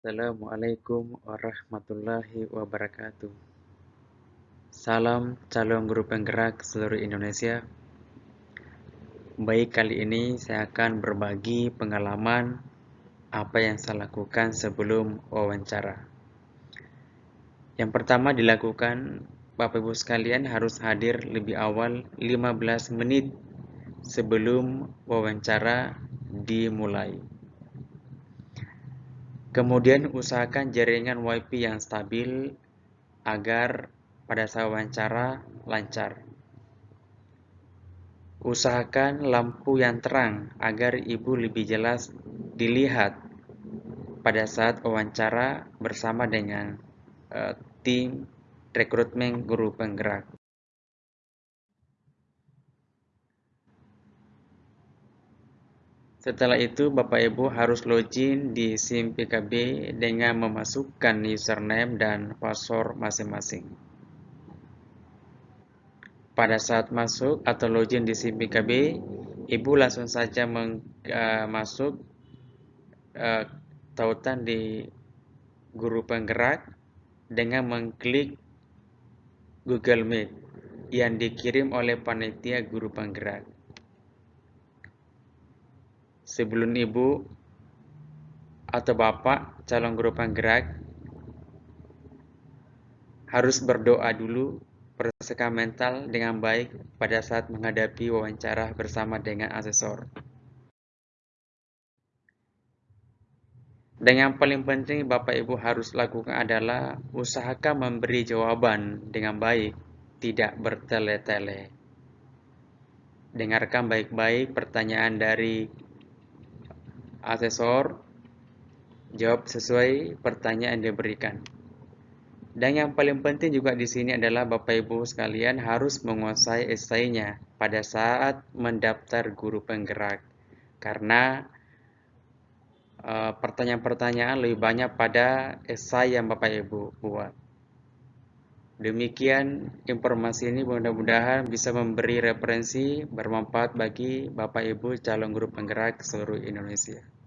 Assalamualaikum warahmatullahi wabarakatuh. Salam calon guru penggerak seluruh Indonesia. Baik kali ini saya akan berbagi pengalaman apa yang saya lakukan sebelum wawancara. Yang pertama dilakukan Bapak Ibu sekalian harus hadir lebih awal 15 menit sebelum wawancara dimulai. Kemudian usahakan jaringan WiFi yang stabil agar pada saat wawancara lancar. Usahakan lampu yang terang agar ibu lebih jelas dilihat pada saat wawancara bersama dengan uh, tim rekrutmen guru penggerak. Setelah itu, Bapak Ibu harus login di SIM PKB dengan memasukkan username dan password masing-masing. Pada saat masuk atau login di SIM PKB, Ibu langsung saja meng, uh, masuk uh, tautan di guru penggerak dengan mengklik Google Meet yang dikirim oleh panitia guru penggerak sebelum ibu atau bapak calon guru penggerak harus berdoa dulu persiapkan mental dengan baik pada saat menghadapi wawancara bersama dengan asesor. Dan yang paling penting Bapak Ibu harus lakukan adalah usahakan memberi jawaban dengan baik, tidak bertele-tele. Dengarkan baik-baik pertanyaan dari asesor jawab sesuai pertanyaan yang diberikan. Dan yang paling penting juga di sini adalah Bapak Ibu sekalian harus menguasai esainya pada saat mendaftar guru penggerak. Karena eh, pertanyaan-pertanyaan lebih banyak pada esai yang Bapak Ibu buat. Demikian informasi ini mudah-mudahan bisa memberi referensi bermanfaat bagi Bapak Ibu calon guru penggerak seluruh Indonesia.